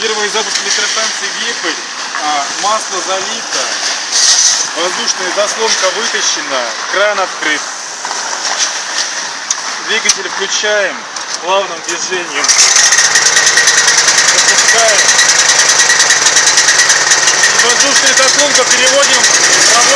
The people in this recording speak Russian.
Первый запуск электростанции Вепрь. А, масло залито. Воздушная заслонка вытащена. Кран открыт. Двигатель включаем плавным движением. Запускаем. И воздушную переводим в.